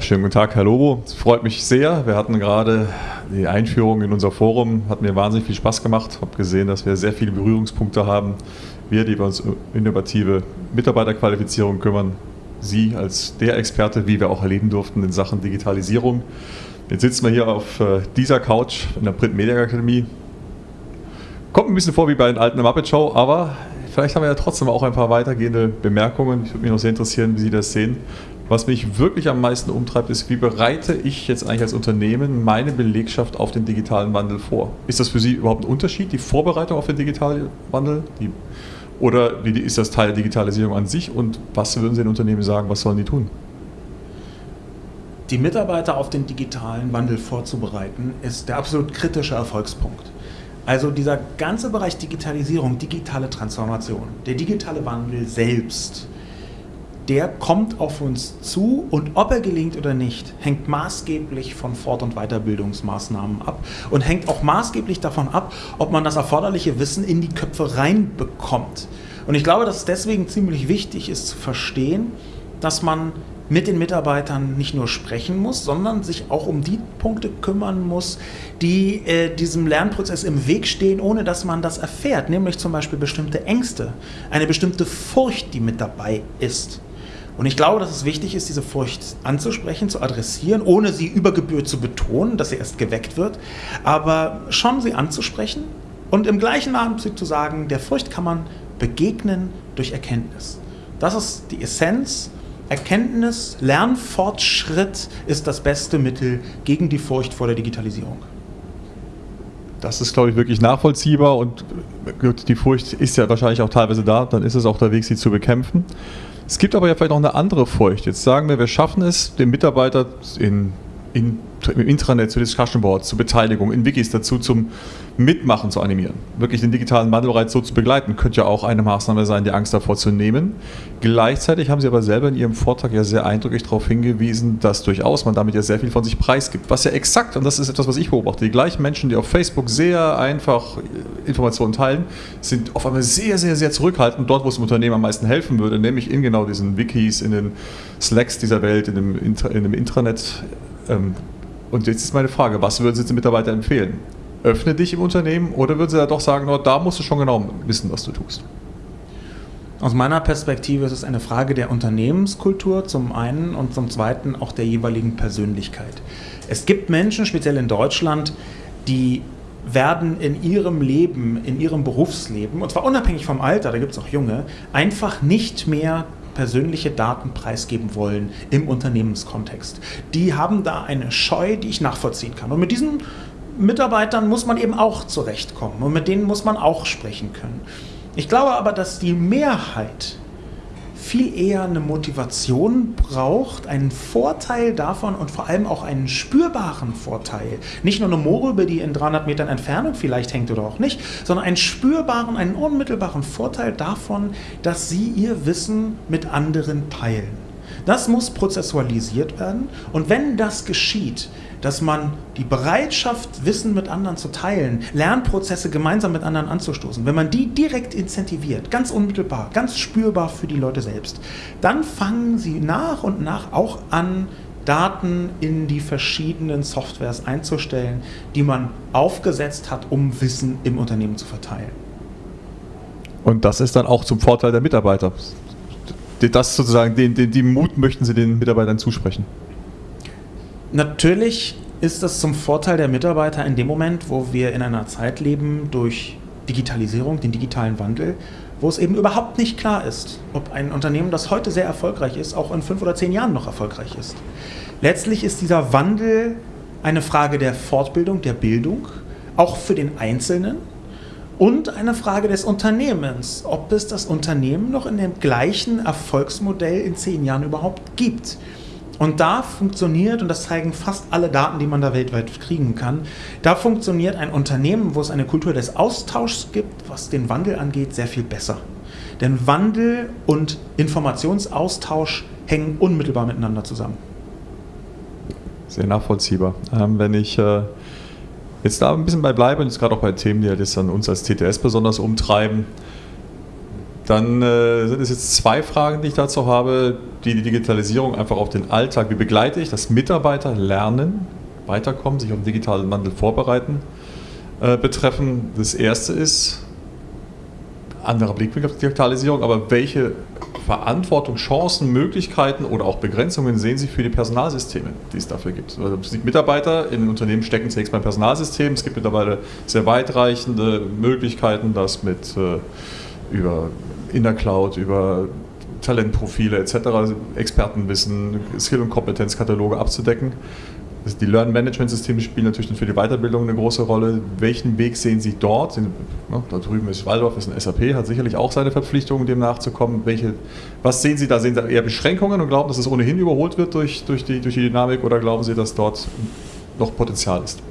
Schönen guten Tag, Herr Lobo. Es freut mich sehr. Wir hatten gerade die Einführung in unser Forum, hat mir wahnsinnig viel Spaß gemacht. Ich habe gesehen, dass wir sehr viele Berührungspunkte haben. Wir, die wir uns um innovative Mitarbeiterqualifizierung kümmern, Sie als der Experte, wie wir auch erleben durften in Sachen Digitalisierung. Jetzt sitzen wir hier auf äh, dieser Couch in der Print Media Akademie. Kommt ein bisschen vor wie bei den alten Muppet Show, aber vielleicht haben wir ja trotzdem auch ein paar weitergehende Bemerkungen. Ich würde mich noch sehr interessieren, wie Sie das sehen. Was mich wirklich am meisten umtreibt, ist, wie bereite ich jetzt eigentlich als Unternehmen meine Belegschaft auf den digitalen Wandel vor? Ist das für Sie überhaupt ein Unterschied, die Vorbereitung auf den digitalen Wandel? Die, oder wie ist das Teil der Digitalisierung an sich? Und was würden Sie den Unternehmen sagen, was sollen die tun? Die Mitarbeiter auf den digitalen Wandel vorzubereiten, ist der absolut kritische Erfolgspunkt. Also dieser ganze Bereich Digitalisierung, digitale Transformation, der digitale Wandel selbst, der kommt auf uns zu und ob er gelingt oder nicht, hängt maßgeblich von Fort- und Weiterbildungsmaßnahmen ab und hängt auch maßgeblich davon ab, ob man das erforderliche Wissen in die Köpfe reinbekommt. Und ich glaube, dass es deswegen ziemlich wichtig ist zu verstehen, dass man mit den Mitarbeitern nicht nur sprechen muss, sondern sich auch um die Punkte kümmern muss, die äh, diesem Lernprozess im Weg stehen, ohne dass man das erfährt, nämlich zum Beispiel bestimmte Ängste, eine bestimmte Furcht, die mit dabei ist. Und ich glaube, dass es wichtig ist, diese Furcht anzusprechen, zu adressieren, ohne sie über Gebühr zu betonen, dass sie erst geweckt wird, aber schon sie anzusprechen und im gleichen Atemzug zu sagen, der Furcht kann man begegnen durch Erkenntnis. Das ist die Essenz. Erkenntnis, Lernfortschritt ist das beste Mittel gegen die Furcht vor der Digitalisierung. Das ist, glaube ich, wirklich nachvollziehbar und die Furcht ist ja wahrscheinlich auch teilweise da, dann ist es auch der Weg, sie zu bekämpfen. Es gibt aber ja vielleicht noch eine andere Furcht. Jetzt sagen wir, wir schaffen es, den Mitarbeiter in, in, im Intranet zu Discussion Boards, zur Beteiligung, in Wikis dazu zum Mitmachen zu animieren. Wirklich den digitalen Wandel bereits so zu begleiten, könnte ja auch eine Maßnahme sein, die Angst davor zu nehmen. Gleichzeitig haben Sie aber selber in Ihrem Vortrag ja sehr eindrücklich darauf hingewiesen, dass durchaus man damit ja sehr viel von sich preisgibt. Was ja exakt, und das ist etwas, was ich beobachte, die gleichen Menschen, die auf Facebook sehr einfach Informationen teilen, sind auf einmal sehr, sehr, sehr zurückhaltend dort, wo es dem Unternehmen am meisten helfen würde, nämlich in genau diesen Wikis, in den Slacks dieser Welt, in dem, in dem Intranet. Ähm, und jetzt ist meine Frage, was würden Sie den Mitarbeitern empfehlen? öffne dich im Unternehmen oder würden Sie da doch sagen, da musst du schon genau wissen, was du tust? Aus meiner Perspektive ist es eine Frage der Unternehmenskultur zum einen und zum zweiten auch der jeweiligen Persönlichkeit. Es gibt Menschen, speziell in Deutschland, die werden in ihrem Leben, in ihrem Berufsleben, und zwar unabhängig vom Alter, da gibt es auch junge, einfach nicht mehr persönliche Daten preisgeben wollen im Unternehmenskontext. Die haben da eine Scheu, die ich nachvollziehen kann. Und mit diesen Mitarbeitern muss man eben auch zurechtkommen und mit denen muss man auch sprechen können. Ich glaube aber, dass die Mehrheit viel eher eine Motivation braucht, einen Vorteil davon und vor allem auch einen spürbaren Vorteil. Nicht nur eine Mohrrübe, die in 300 Metern Entfernung vielleicht hängt oder auch nicht, sondern einen spürbaren, einen unmittelbaren Vorteil davon, dass sie ihr Wissen mit anderen teilen. Das muss prozessualisiert werden und wenn das geschieht, dass man die Bereitschaft, Wissen mit anderen zu teilen, Lernprozesse gemeinsam mit anderen anzustoßen, wenn man die direkt incentiviert, ganz unmittelbar, ganz spürbar für die Leute selbst, dann fangen sie nach und nach auch an, Daten in die verschiedenen Softwares einzustellen, die man aufgesetzt hat, um Wissen im Unternehmen zu verteilen. Und das ist dann auch zum Vorteil der Mitarbeiter das sozusagen, den, den, den Mut möchten Sie den Mitarbeitern zusprechen? Natürlich ist das zum Vorteil der Mitarbeiter in dem Moment, wo wir in einer Zeit leben durch Digitalisierung, den digitalen Wandel, wo es eben überhaupt nicht klar ist, ob ein Unternehmen, das heute sehr erfolgreich ist, auch in fünf oder zehn Jahren noch erfolgreich ist. Letztlich ist dieser Wandel eine Frage der Fortbildung, der Bildung, auch für den Einzelnen, und eine Frage des Unternehmens, ob es das Unternehmen noch in dem gleichen Erfolgsmodell in zehn Jahren überhaupt gibt. Und da funktioniert, und das zeigen fast alle Daten, die man da weltweit kriegen kann, da funktioniert ein Unternehmen, wo es eine Kultur des Austauschs gibt, was den Wandel angeht, sehr viel besser. Denn Wandel und Informationsaustausch hängen unmittelbar miteinander zusammen. Sehr nachvollziehbar. Ähm, wenn ich äh jetzt da ein bisschen bei bleibe und jetzt gerade auch bei Themen, die halt jetzt an uns als TTS besonders umtreiben. Dann äh, sind es jetzt zwei Fragen, die ich dazu habe, die die Digitalisierung einfach auf den Alltag, wie begleite ich, dass Mitarbeiter lernen, weiterkommen, sich auf den digitalen Wandel vorbereiten, äh, betreffen. Das erste ist, anderer Blickwinkel auf die Digitalisierung, aber welche Verantwortung, Chancen, Möglichkeiten oder auch Begrenzungen sehen Sie für die Personalsysteme, die es dafür gibt? Also Mitarbeiter in den Unternehmen stecken zunächst beim Personalsystem. Es gibt mittlerweile sehr weitreichende Möglichkeiten, das mit äh, über in der Cloud, über Talentprofile etc., Expertenwissen, Skill- und Kompetenzkataloge abzudecken. Die Learn-Management-Systeme spielen natürlich für die Weiterbildung eine große Rolle. Welchen Weg sehen Sie dort? Da drüben ist Waldorf, ist ein SAP, hat sicherlich auch seine Verpflichtungen, dem nachzukommen. Welche, was sehen Sie da? Sehen Sie eher Beschränkungen und glauben, dass es ohnehin überholt wird durch, durch, die, durch die Dynamik oder glauben Sie, dass dort noch Potenzial ist?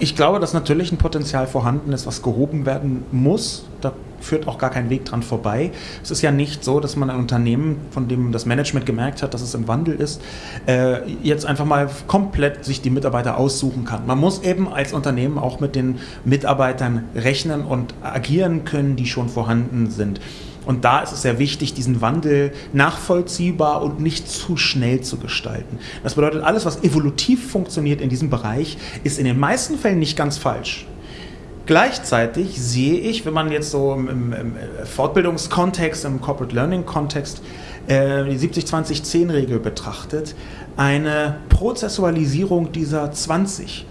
Ich glaube, dass natürlich ein Potenzial vorhanden ist, was gehoben werden muss. Da führt auch gar kein Weg dran vorbei. Es ist ja nicht so, dass man ein Unternehmen, von dem das Management gemerkt hat, dass es im Wandel ist, äh, jetzt einfach mal komplett sich die Mitarbeiter aussuchen kann. Man muss eben als Unternehmen auch mit den Mitarbeitern rechnen und agieren können, die schon vorhanden sind. Und da ist es sehr wichtig, diesen Wandel nachvollziehbar und nicht zu schnell zu gestalten. Das bedeutet, alles, was evolutiv funktioniert in diesem Bereich, ist in den meisten Fällen nicht ganz falsch. Gleichzeitig sehe ich, wenn man jetzt so im, im, Fortbildungskontext, im Corporate Learning-Kontext äh, die 70-20-10-Regel betrachtet, eine Prozessualisierung dieser 20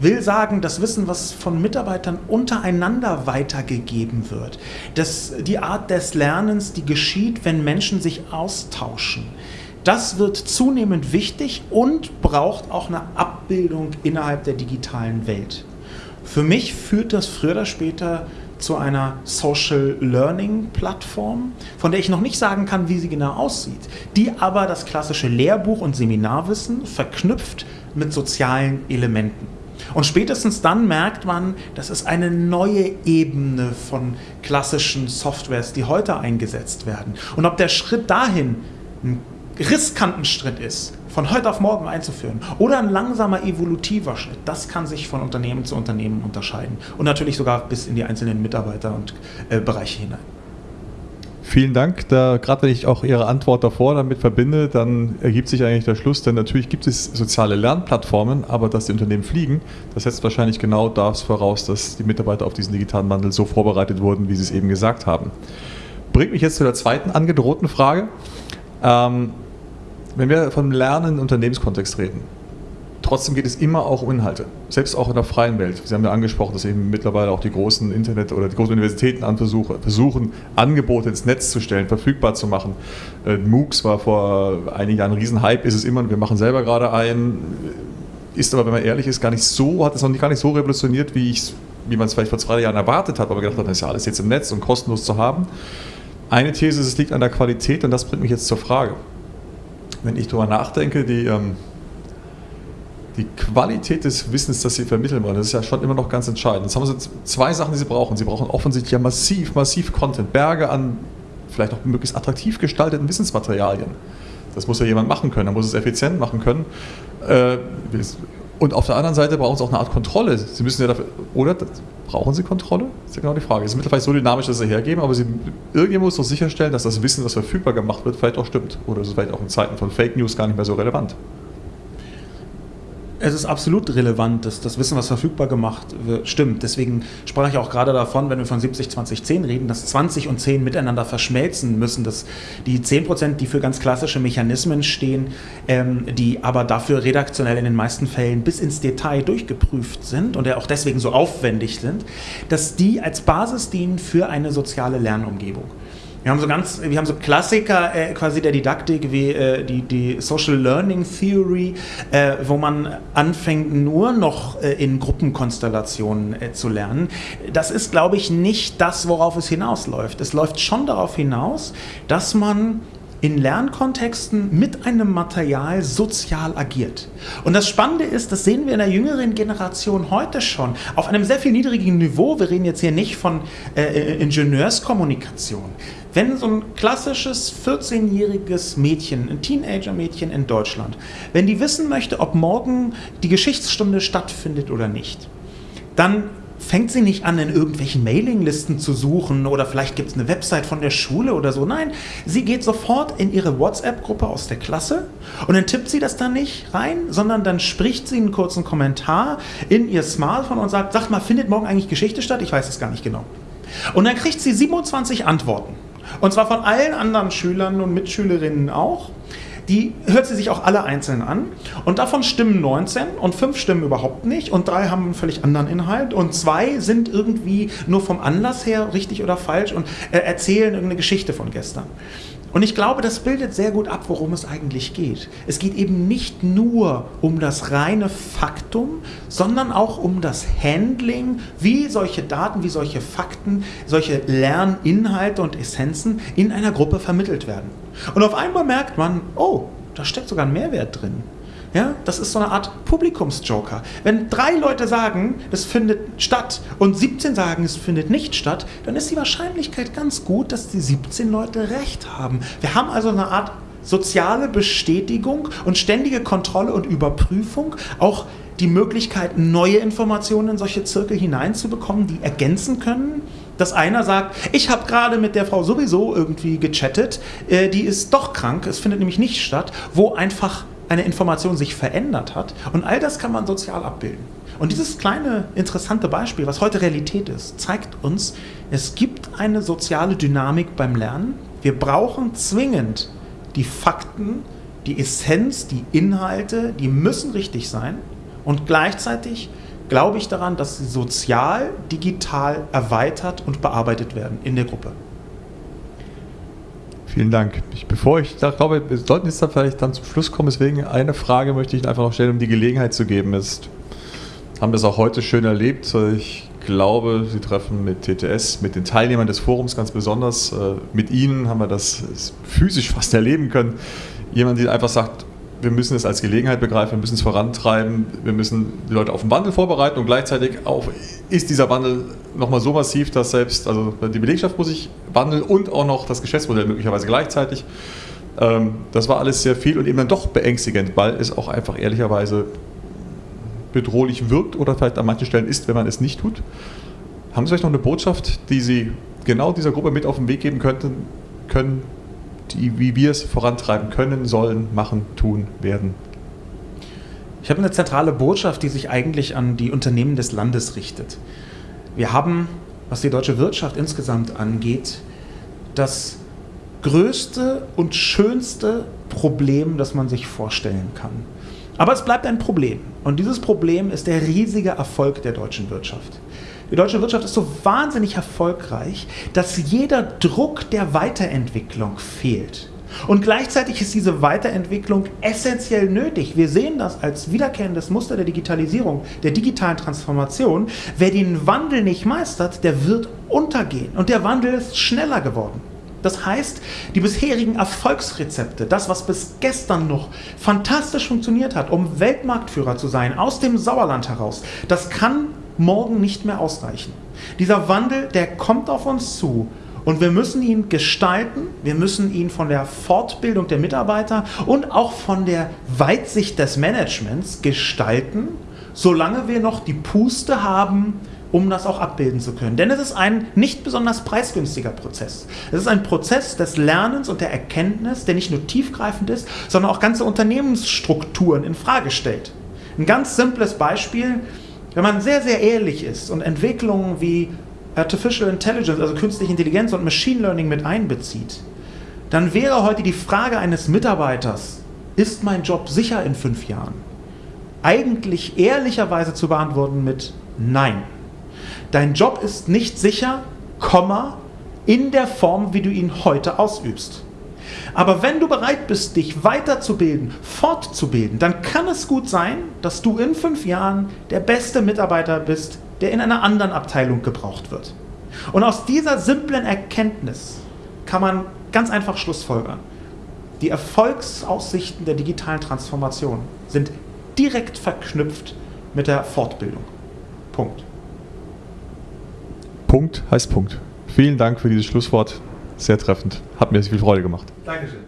will sagen, das Wissen, was von Mitarbeitern untereinander weitergegeben wird, dass die Art des Lernens, die geschieht, wenn Menschen sich austauschen, das wird zunehmend wichtig und braucht auch eine Abbildung innerhalb der digitalen Welt. Für mich führt das früher oder später zu einer Social Learning Plattform, von der ich noch nicht sagen kann, wie sie genau aussieht, die aber das klassische Lehrbuch und Seminarwissen verknüpft mit sozialen Elementen. Und spätestens dann merkt man, das ist eine neue Ebene von klassischen Softwares, die heute eingesetzt werden. Und ob der Schritt dahin ein riskanten Schritt ist, von heute auf morgen einzuführen, oder ein langsamer evolutiver Schritt, das kann sich von Unternehmen zu Unternehmen unterscheiden. Und natürlich sogar bis in die einzelnen Mitarbeiter und äh, Bereiche hinein. Vielen Dank. Da, gerade wenn ich auch Ihre Antwort davor damit verbinde, dann ergibt sich eigentlich der Schluss, denn natürlich gibt es soziale Lernplattformen, aber dass die Unternehmen fliegen, das setzt wahrscheinlich genau das voraus, dass die Mitarbeiter auf diesen digitalen Wandel so vorbereitet wurden, wie Sie es eben gesagt haben. Bringt mich jetzt zu der zweiten angedrohten Frage. Ähm, wenn wir vom Lernen im Unternehmenskontext reden, Trotzdem geht es immer auch um Inhalte, selbst auch in der freien Welt. Sie haben ja angesprochen, dass eben mittlerweile auch die großen Internet- oder die großen Universitäten versuchen, Angebote ins Netz zu stellen, verfügbar zu machen. Äh, MOOCs war vor einigen Jahren ein Riesenhype, ist es immer, wir machen selber gerade einen. Ist aber, wenn man ehrlich ist, gar nicht so, hat es noch gar nicht so revolutioniert, wie, wie man es vielleicht vor zwei Jahren erwartet hat, aber gedacht hat, das ist ja alles jetzt im Netz und kostenlos zu haben. Eine These ist, es liegt an der Qualität und das bringt mich jetzt zur Frage. Wenn ich darüber nachdenke, die ähm, die Qualität des Wissens, das sie vermitteln wollen, das ist ja schon immer noch ganz entscheidend. Jetzt haben sie zwei Sachen, die sie brauchen. Sie brauchen offensichtlich ja massiv, massiv Content, Berge an vielleicht auch möglichst attraktiv gestalteten Wissensmaterialien. Das muss ja jemand machen können, er muss es effizient machen können. Äh, und auf der anderen Seite brauchen sie auch eine Art Kontrolle. Sie müssen ja dafür, oder brauchen sie Kontrolle? Das ist ja genau die Frage. Es ist mittlerweile so dynamisch, dass sie hergeben, aber sie, irgendjemand muss doch sicherstellen, dass das Wissen, das verfügbar gemacht wird, vielleicht auch stimmt. Oder ist es vielleicht auch in Zeiten von Fake News gar nicht mehr so relevant. Es ist absolut relevant, dass das Wissen, was verfügbar gemacht wird, stimmt. Deswegen sprach ich auch gerade davon, wenn wir von 70, 20, 10 reden, dass 20 und 10 miteinander verschmelzen müssen. Dass die 10 Prozent, die für ganz klassische Mechanismen stehen, ähm, die aber dafür redaktionell in den meisten Fällen bis ins Detail durchgeprüft sind und ja auch deswegen so aufwendig sind, dass die als Basis dienen für eine soziale Lernumgebung. Wir haben so ganz, wir haben so Klassiker äh, quasi der Didaktik wie äh, die, die Social Learning Theory, äh, wo man anfängt nur noch äh, in Gruppenkonstellationen äh, zu lernen. Das ist, glaube ich, nicht das, worauf es hinausläuft. Es läuft schon darauf hinaus, dass man in Lernkontexten mit einem Material sozial agiert. Und das Spannende ist, das sehen wir in der jüngeren Generation heute schon, auf einem sehr viel niedrigen Niveau. Wir reden jetzt hier nicht von äh, Ingenieurskommunikation. Wenn so ein klassisches 14-jähriges Mädchen, ein Teenager-Mädchen in Deutschland, wenn die wissen möchte, ob morgen die Geschichtsstunde stattfindet oder nicht, dann fängt sie nicht an, in irgendwelchen Mailinglisten zu suchen oder vielleicht gibt es eine Website von der Schule oder so. Nein, sie geht sofort in ihre WhatsApp-Gruppe aus der Klasse und dann tippt sie das dann nicht rein, sondern dann spricht sie einen kurzen Kommentar in ihr Smartphone und sagt, sag mal, findet morgen eigentlich Geschichte statt? Ich weiß es gar nicht genau. Und dann kriegt sie 27 Antworten. Und zwar von allen anderen Schülern und Mitschülerinnen auch die hört sie sich auch alle einzeln an. Und davon stimmen 19 und 5 stimmen überhaupt nicht und drei haben einen völlig anderen Inhalt und zwei sind irgendwie nur vom Anlass her richtig oder falsch und äh, erzählen irgendeine Geschichte von gestern. Und ich glaube, das bildet sehr gut ab, worum es eigentlich geht. Es geht eben nicht nur um das reine Faktum, sondern auch um das Handling, wie solche Daten, wie solche Fakten, solche Lerninhalte und Essenzen in einer Gruppe vermittelt werden. Und auf einmal merkt man, oh, da steckt sogar ein Mehrwert drin. Ja, das ist so eine Art Publikumsjoker. Wenn drei Leute sagen, es findet statt und 17 sagen, es findet nicht statt, dann ist die Wahrscheinlichkeit ganz gut, dass die 17 Leute recht haben. Wir haben also eine Art soziale Bestätigung und ständige Kontrolle und Überprüfung, auch die Möglichkeit, neue Informationen in solche Zirkel hineinzubekommen, die ergänzen können. Dass einer sagt, ich habe gerade mit der Frau sowieso irgendwie gechattet, äh, die ist doch krank, es findet nämlich nicht statt, wo einfach eine Information sich verändert hat. Und all das kann man sozial abbilden. Und dieses kleine interessante Beispiel, was heute Realität ist, zeigt uns, es gibt eine soziale Dynamik beim Lernen. Wir brauchen zwingend die Fakten, die Essenz, die Inhalte, die müssen richtig sein. Und gleichzeitig glaube ich daran, dass sie sozial, digital erweitert und bearbeitet werden in der Gruppe. Vielen Dank. Ich, bevor ich da glaube, wir sollten jetzt da vielleicht dann zum Schluss kommen, deswegen eine Frage möchte ich einfach noch stellen, um die Gelegenheit zu geben. Ist, haben das auch heute schön erlebt. Ich glaube, Sie treffen mit TTS, mit den Teilnehmern des Forums ganz besonders. Äh, mit Ihnen haben wir das physisch fast erleben können. Jemand, der einfach sagt, wir müssen es als Gelegenheit begreifen, wir müssen es vorantreiben, wir müssen die Leute auf den Wandel vorbereiten und gleichzeitig auch ist dieser Wandel nochmal so massiv, dass selbst, also die Belegschaft muss sich wandeln und auch noch das Geschäftsmodell möglicherweise gleichzeitig. Ähm, das war alles sehr viel und eben dann doch beängstigend, weil es auch einfach ehrlicherweise bedrohlich wirkt oder vielleicht an manchen Stellen ist, wenn man es nicht tut. Haben Sie vielleicht noch eine Botschaft, die Sie genau dieser Gruppe mit auf den Weg geben könnten, können, die, wie wir es vorantreiben können, sollen, machen, tun, werden? Ich habe eine zentrale Botschaft, die sich eigentlich an die Unternehmen des Landes richtet. Wir haben, was die deutsche Wirtschaft insgesamt angeht, das größte und schönste Problem, das man sich vorstellen kann. Aber es bleibt ein Problem. Und dieses Problem ist der riesige Erfolg der deutschen Wirtschaft. Die deutsche Wirtschaft ist so wahnsinnig erfolgreich, dass jeder Druck der Weiterentwicklung fehlt. Und gleichzeitig ist diese Weiterentwicklung essentiell nötig. Wir sehen das als wiederkehrendes Muster der Digitalisierung, der digitalen Transformation. Wer den Wandel nicht meistert, der wird untergehen. Und der Wandel ist schneller geworden. Das heißt, die bisherigen Erfolgsrezepte, das, was bis gestern noch fantastisch funktioniert hat, um Weltmarktführer zu sein, aus dem Sauerland heraus, das kann morgen nicht mehr ausreichen. Dieser Wandel, der kommt auf uns zu und wir müssen ihn gestalten, wir müssen ihn von der Fortbildung der Mitarbeiter und auch von der Weitsicht des Managements gestalten, solange wir noch die Puste haben, um das auch abbilden zu können. Denn es ist ein nicht besonders preisgünstiger Prozess. Es ist ein Prozess des Lernens und der Erkenntnis, der nicht nur tiefgreifend ist, sondern auch ganze Unternehmensstrukturen in Frage stellt. Ein ganz simples Beispiel, wenn man sehr, sehr ehrlich ist und Entwicklungen wie Artificial Intelligence, also künstliche Intelligenz und Machine Learning mit einbezieht, dann wäre heute die Frage eines Mitarbeiters, ist mein Job sicher in fünf Jahren? Eigentlich ehrlicherweise zu beantworten mit Nein. Dein Job ist nicht sicher, Komma, in der Form, wie du ihn heute ausübst. Aber wenn du bereit bist, dich weiterzubilden, fortzubilden, dann kann es gut sein, dass du in fünf Jahren der beste Mitarbeiter bist, der in einer anderen Abteilung gebraucht wird. Und aus dieser simplen Erkenntnis kann man ganz einfach Schlussfolgern. Die Erfolgsaussichten der digitalen Transformation sind direkt verknüpft mit der Fortbildung. Punkt. Punkt heißt Punkt. Vielen Dank für dieses Schlusswort. Sehr treffend. Hat mir viel Freude gemacht. Dankeschön.